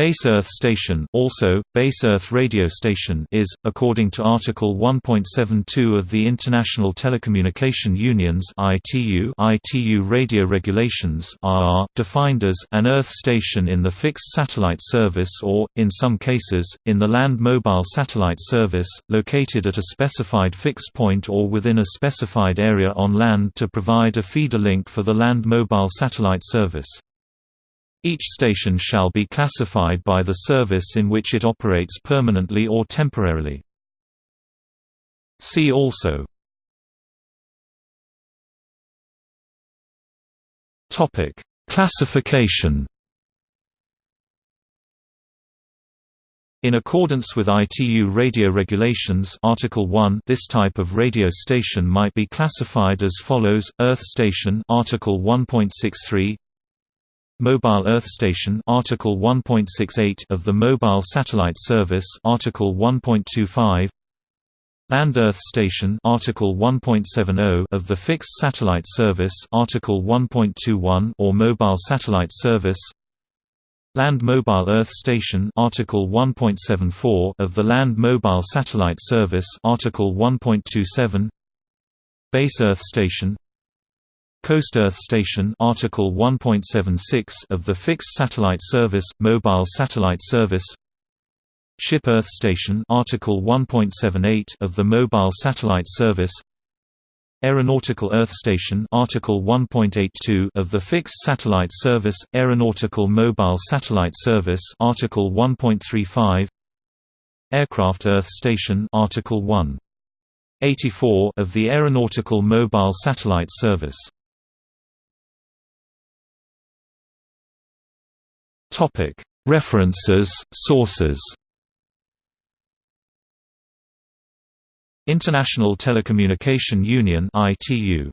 Base Earth Station also, Base Earth Radio Station is, according to Article 1.72 of the International Telecommunication Union's ITU, ITU Radio Regulations RR, defined as an Earth station in the fixed satellite service or, in some cases, in the land mobile satellite service, located at a specified fixed point or within a specified area on land to provide a feeder link for the land mobile satellite service. Each station shall be classified by the service in which it operates permanently or temporarily. See also Topic: Classification In accordance with ITU radio regulations Article 1 this type of radio station might be classified as follows Earth station Article 1.63 Mobile Earth Station Article 1.68 of the Mobile Satellite Service Article 1.25 Land Earth Station Article 1.70 of the Fixed Satellite Service Article 1.21 or Mobile Satellite Service Land Mobile Earth Station Article 1.74 of the Land Mobile Satellite Service Article 1.27 Base Earth Station Coast Earth Station Article 1.76 of the Fixed Satellite Service Mobile Satellite Service. Ship Earth Station Article 1.78 of the Mobile Satellite Service. Aeronautical Earth Station Article 1.82 of the Fixed Satellite Service Aeronautical Mobile Satellite Service Article 1.35 Aircraft Earth Station Article 1 84 of the Aeronautical Mobile Satellite Service Topic: References, sources. International Telecommunication Union (ITU)